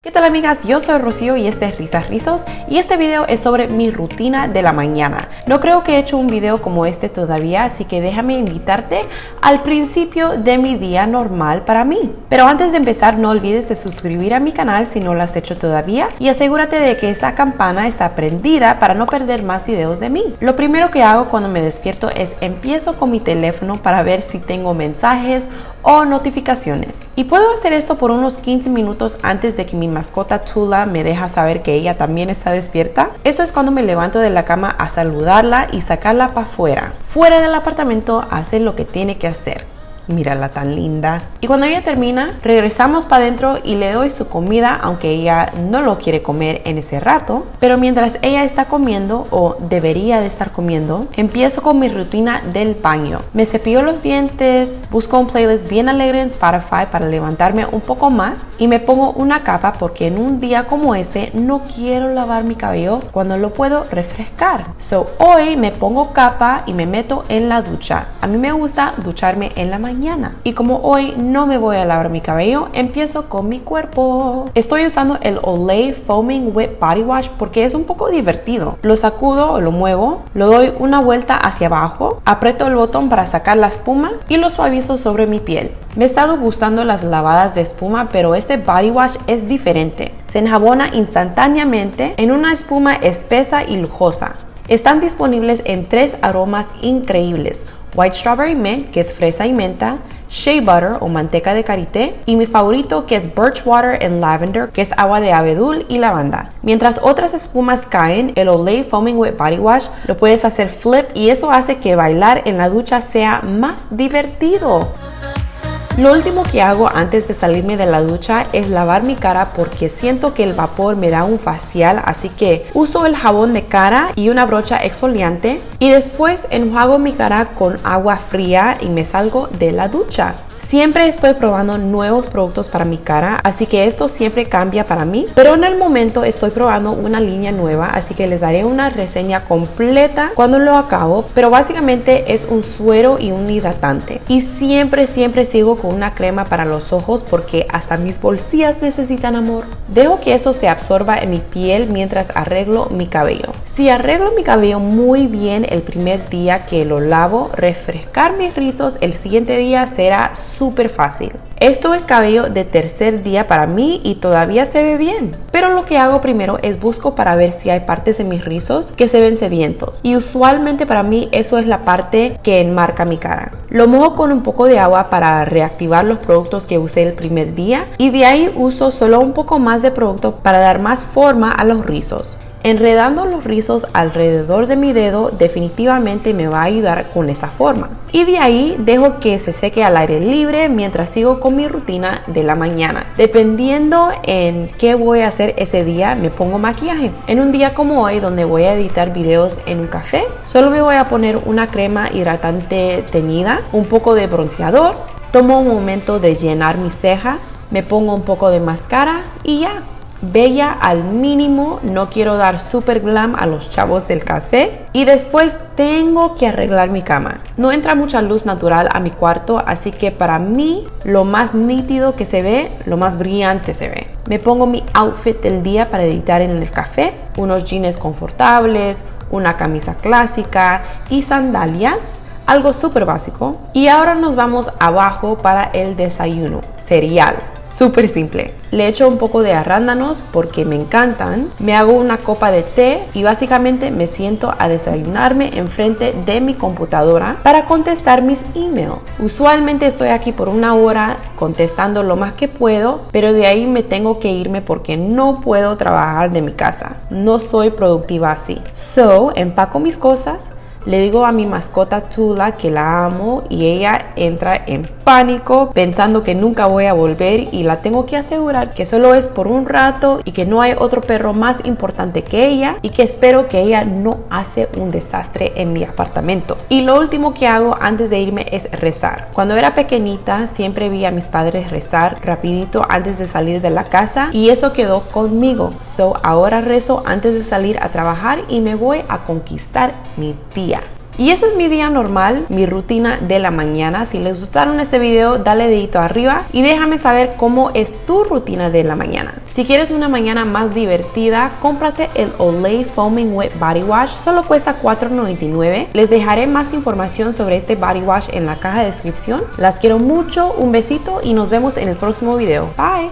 ¿Qué tal amigas? Yo soy Rocío y este es Risas Rizos y este video es sobre mi rutina de la mañana. No creo que he hecho un video como este todavía, así que déjame invitarte al principio de mi día normal para mí. Pero antes de empezar no olvides de suscribir a mi canal si no lo has hecho todavía y asegúrate de que esa campana está prendida para no perder más videos de mí. Lo primero que hago cuando me despierto es empiezo con mi teléfono para ver si tengo mensajes o notificaciones. Y puedo hacer esto por unos 15 minutos antes de que mi mascota Tula me deja saber que ella también está despierta. Eso es cuando me levanto de la cama a saludarla y sacarla para afuera. Fuera del apartamento hace lo que tiene que hacer mírala tan linda. Y cuando ella termina, regresamos para adentro y le doy su comida, aunque ella no lo quiere comer en ese rato. Pero mientras ella está comiendo, o debería de estar comiendo, empiezo con mi rutina del baño. Me cepillo los dientes, busco un playlist bien alegre en Spotify para levantarme un poco más y me pongo una capa porque en un día como este no quiero lavar mi cabello cuando lo puedo refrescar. So hoy me pongo capa y me meto en la ducha. A mí me gusta ducharme en la mañana y como hoy no me voy a lavar mi cabello, empiezo con mi cuerpo. Estoy usando el Olay Foaming Wet Body Wash porque es un poco divertido. Lo sacudo o lo muevo, lo doy una vuelta hacia abajo, aprieto el botón para sacar la espuma y lo suavizo sobre mi piel. Me he estado gustando las lavadas de espuma, pero este body wash es diferente. Se enjabona instantáneamente en una espuma espesa y lujosa. Están disponibles en tres aromas increíbles White Strawberry Mint, que es fresa y menta, Shea Butter o manteca de karité y mi favorito que es Birch Water and Lavender que es agua de abedul y lavanda. Mientras otras espumas caen, el Olay Foaming Wet Body Wash lo puedes hacer flip y eso hace que bailar en la ducha sea más divertido. Lo último que hago antes de salirme de la ducha es lavar mi cara porque siento que el vapor me da un facial, así que uso el jabón de cara y una brocha exfoliante y después enjuago mi cara con agua fría y me salgo de la ducha. Siempre estoy probando nuevos productos para mi cara, así que esto siempre cambia para mí. Pero en el momento estoy probando una línea nueva, así que les daré una reseña completa cuando lo acabo. Pero básicamente es un suero y un hidratante. Y siempre, siempre sigo con una crema para los ojos porque hasta mis bolsillas necesitan amor. Dejo que eso se absorba en mi piel mientras arreglo mi cabello. Si arreglo mi cabello muy bien el primer día que lo lavo, refrescar mis rizos el siguiente día será súper fácil. Esto es cabello de tercer día para mí y todavía se ve bien. Pero lo que hago primero es busco para ver si hay partes en mis rizos que se ven sedientos. Y usualmente para mí eso es la parte que enmarca mi cara. Lo mojo con un poco de agua para reactivar los productos que usé el primer día y de ahí uso solo un poco más de producto para dar más forma a los rizos. Enredando los rizos alrededor de mi dedo definitivamente me va a ayudar con esa forma. Y de ahí dejo que se seque al aire libre mientras sigo con mi rutina de la mañana. Dependiendo en qué voy a hacer ese día, me pongo maquillaje. En un día como hoy, donde voy a editar videos en un café, solo me voy a poner una crema hidratante teñida, un poco de bronceador, tomo un momento de llenar mis cejas, me pongo un poco de máscara y ya bella al mínimo, no quiero dar super glam a los chavos del café y después tengo que arreglar mi cama. No entra mucha luz natural a mi cuarto, así que para mí lo más nítido que se ve, lo más brillante se ve. Me pongo mi outfit del día para editar en el café, unos jeans confortables, una camisa clásica y sandalias algo súper básico. Y ahora nos vamos abajo para el desayuno, cereal. Súper simple. Le echo un poco de arándanos porque me encantan. Me hago una copa de té y básicamente me siento a desayunarme enfrente de mi computadora para contestar mis emails. Usualmente estoy aquí por una hora contestando lo más que puedo, pero de ahí me tengo que irme porque no puedo trabajar de mi casa. No soy productiva así. So, empaco mis cosas, le digo a mi mascota Tula que la amo y ella entra en pánico pensando que nunca voy a volver y la tengo que asegurar que solo es por un rato y que no hay otro perro más importante que ella y que espero que ella no hace un desastre en mi apartamento. Y lo último que hago antes de irme es rezar. Cuando era pequeñita siempre vi a mis padres rezar rapidito antes de salir de la casa y eso quedó conmigo. So ahora rezo antes de salir a trabajar y me voy a conquistar mi día. Y eso es mi día normal, mi rutina de la mañana. Si les gustaron este video, dale dedito arriba y déjame saber cómo es tu rutina de la mañana. Si quieres una mañana más divertida, cómprate el Olay Foaming Wet Body Wash. Solo cuesta $4.99. Les dejaré más información sobre este body wash en la caja de descripción. Las quiero mucho, un besito y nos vemos en el próximo video. Bye.